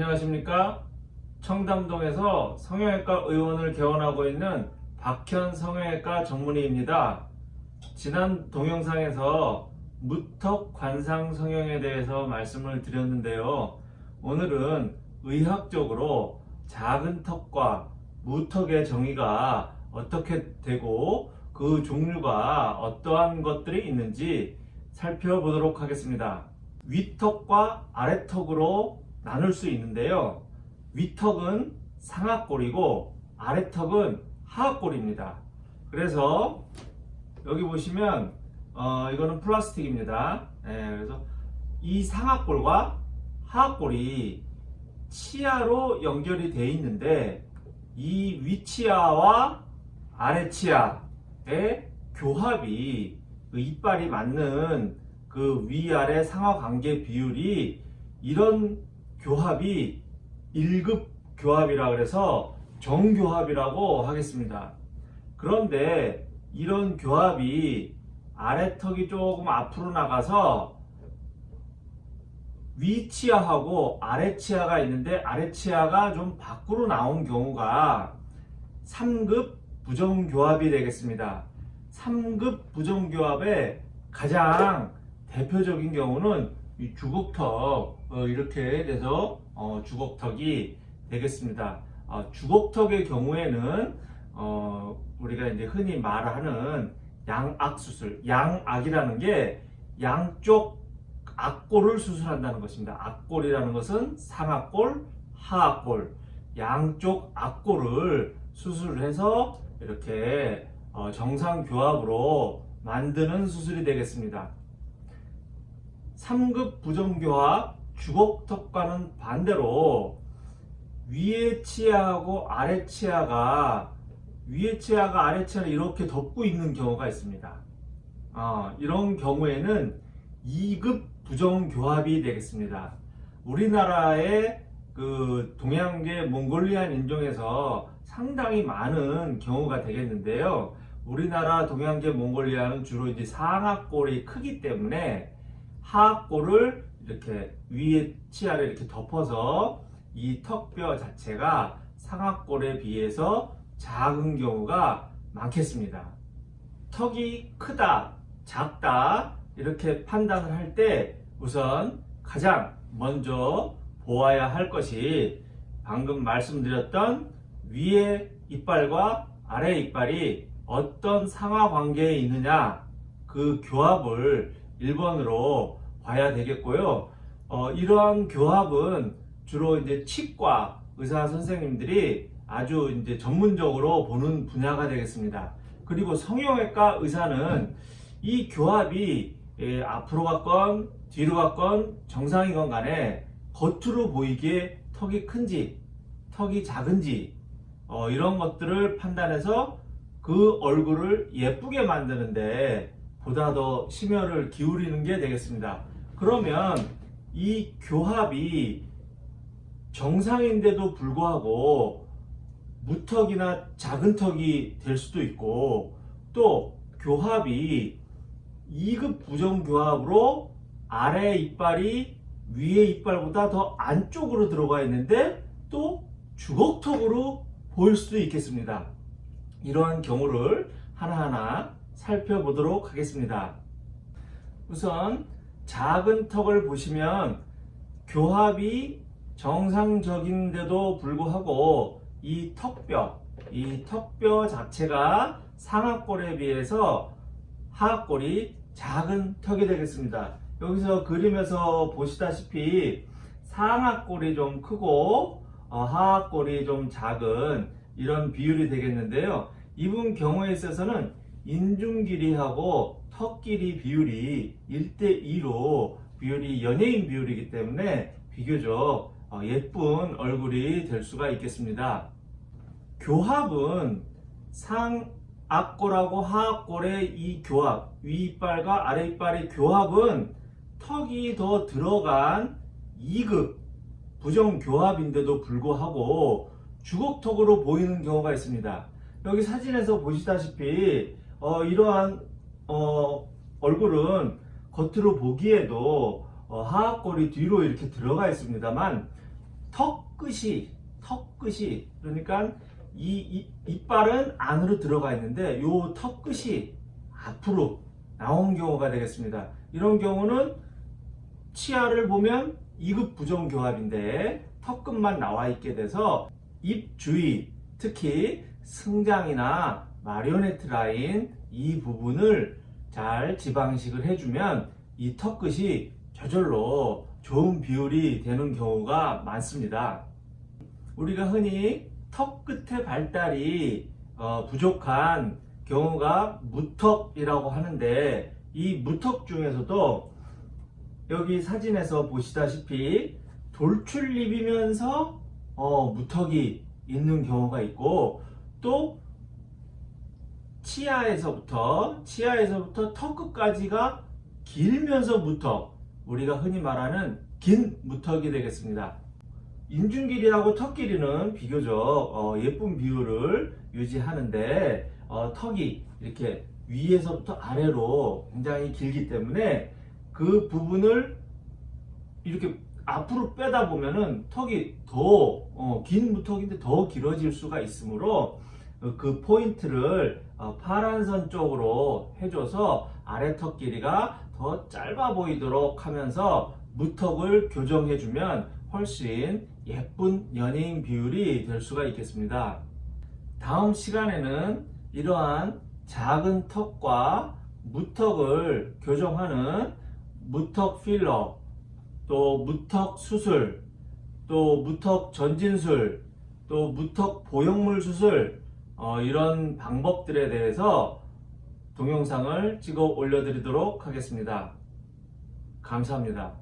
안녕하십니까? 청담동에서 성형외과 의원을 개원하고 있는 박현 성형외과 전문의입니다. 지난 동영상에서 무턱 관상 성형에 대해서 말씀을 드렸는데요. 오늘은 의학적으로 작은 턱과 무턱의 정의가 어떻게 되고 그 종류가 어떠한 것들이 있는지 살펴보도록 하겠습니다. 위턱과 아래턱으로 나눌 수 있는데요. 위턱은 상하골이고 아래턱은 하하골입니다. 그래서 여기 보시면 어, 이거는 플라스틱입니다. 네, 그래서 이 상하골과 하하골이 치아로 연결이 되어 있는데 이 위치아와 아래치아의 교합이 그 이빨이 맞는 그 위아래 상하 관계 비율이 이런 교합이 1급 교합이라 그래서 정교합이라고 하겠습니다. 그런데 이런 교합이 아래턱이 조금 앞으로 나가서 위치아하고 아래치아가 있는데 아래치아가 좀 밖으로 나온 경우가 3급 부정교합이 되겠습니다. 3급 부정교합의 가장 대표적인 경우는 이 주걱턱 어, 이렇게 돼서 어, 주걱턱이 되겠습니다. 어, 주걱턱의 경우에는 어, 우리가 이제 흔히 말하는 양악 수술, 양악이라는 게 양쪽 악골을 수술한다는 것입니다. 악골이라는 것은 상악골, 하악골, 양쪽 악골을 수술해서 이렇게 어, 정상 교합으로 만드는 수술이 되겠습니다. 3급 부정교합 주걱턱과는 반대로 위에 치아하고 아래 치아가 위에 치아가 아래 치아를 이렇게 덮고 있는 경우가 있습니다. 어, 이런 경우에는 2급 부정교합이 되겠습니다. 우리나라의 그 동양계 몽골리안 인종에서 상당히 많은 경우가 되겠는데요. 우리나라 동양계 몽골리아는 주로 이제 상악골이 크기 때문에 하악골을 이렇게 위에 치아를 이렇게 덮어서 이 턱뼈 자체가 상악골에 비해서 작은 경우가 많겠습니다. 턱이 크다, 작다 이렇게 판단을 할 때 우선 가장 먼저 보아야 할 것이 방금 말씀드렸던 위에 이빨과 아래 이빨이 어떤 상하 관계에 있느냐 그 교합을 1번으로 봐야 되겠고요. 어, 이러한 교합은 주로 이제 치과 의사 선생님들이 아주 이제 전문적으로 보는 분야가 되겠습니다. 그리고 성형외과 의사는 이 교합이 예, 앞으로 갔건 뒤로 갔건 정상이건 간에 겉으로 보이기에 턱이 큰지 턱이 작은지 어, 이런 것들을 판단해서 그 얼굴을 예쁘게 만드는데 보다 더 심혈을 기울이는 게 되겠습니다. 그러면 이 교합이 정상인데도 불구하고 무턱이나 작은 턱이 될 수도 있고 또 교합이 2급 부정교합으로 아래 이빨이 위에 이빨보다 더 안쪽으로 들어가 있는데 또 주걱턱으로 보일 수도 있겠습니다. 이러한 경우를 하나하나 살펴보도록 하겠습니다. 우선 작은 턱을 보시면 교합이 정상적인데도 불구하고 이 턱뼈, 이 턱뼈 자체가 상악골에 비해서 하악골이 작은 턱이 되겠습니다. 여기서 그림에서 보시다시피 상악골이 좀 크고 어, 하악골이 좀 작은 이런 비율이 되겠는데요. 이분 경우에 있어서는 인중 길이하고 턱 길이 비율이 1대2로 비율이 연예인 비율이기 때문에 비교적 어, 예쁜 얼굴이 될 수가 있겠습니다. 교합은 상악골하고 하악골의 이 교합, 윗이빨과 아래이빨의 교합은 턱이 더 들어간 2급 부정교합인데도 불구하고 주걱턱으로 보이는 경우가 있습니다. 여기 사진에서 보시다시피 어, 이러한 어, 얼굴은 겉으로 보기에도 어, 하악골이 뒤로 이렇게 들어가 있습니다만 턱 끝이 턱 끝이 그러니까 이, 이 이빨은 안으로 들어가 있는데 요 턱 끝이 앞으로 나온 경우가 되겠습니다. 이런 경우는 치아를 보면 2급 부정교합인데 턱끝만 나와 있게 돼서 입 주위 특히 승장이나 마리오네트 라인 이 부분을 잘 지방식을 해주면 이 턱끝이 저절로 좋은 비율이 되는 경우가 많습니다. 우리가 흔히 턱 끝의 발달이 어, 부족한 경우가 무턱이라고 하는데 이 무턱 중에서도 여기 사진에서 보시다시피 돌출입이면서 어, 무턱이 있는 경우가 있고 또 치아에서부터 치아에서부터 턱 끝까지가 길면서 무턱 우리가 흔히 말하는 긴 무턱이 되겠습니다. 인중 길이하고 턱 길이는 비교적 어, 예쁜 비율을 유지하는데 어, 턱이 이렇게 위에서부터 아래로 굉장히 길기 때문에 그 부분을 이렇게 앞으로 빼다 보면은 턱이 더긴 무턱인데 더 길어질 수가 있으므로 어, 그 포인트를 어, 파란 선 쪽으로 해줘서 아래 턱 길이가 더 짧아 보이도록 하면서 무턱을 교정해주면 훨씬 예쁜 연예인 비율이 될 수가 있겠습니다. 다음 시간에는 이러한 작은 턱과 무턱을 교정하는 무턱 필러, 또 무턱 수술, 또 무턱 전진술, 또 무턱 보형물 수술 어, 이런 방법들에 대해서 동영상을 찍어 올려드리도록 하겠습니다. 감사합니다.